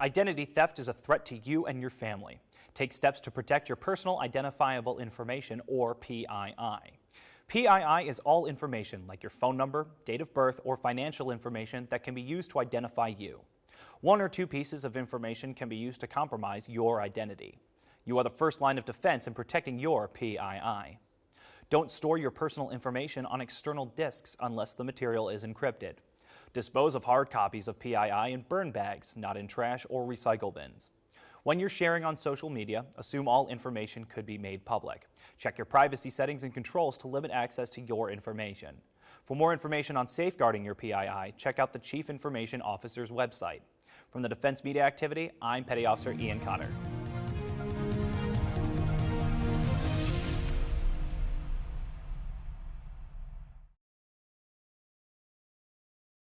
Identity theft is a threat to you and your family. Take steps to protect your personal identifiable information, or PII. PII is all information like your phone number, date of birth, or financial information that can be used to identify you. One or two pieces of information can be used to compromise your identity. You are the first line of defense in protecting your PII. Don't store your personal information on external disks unless the material is encrypted. Dispose of hard copies of PII in burn bags, not in trash or recycle bins. When you're sharing on social media, assume all information could be made public. Check your privacy settings and controls to limit access to your information. For more information on safeguarding your PII, check out the Chief Information Officer's website. From the Defense Media Activity, I'm Petty Officer Ian Cotter.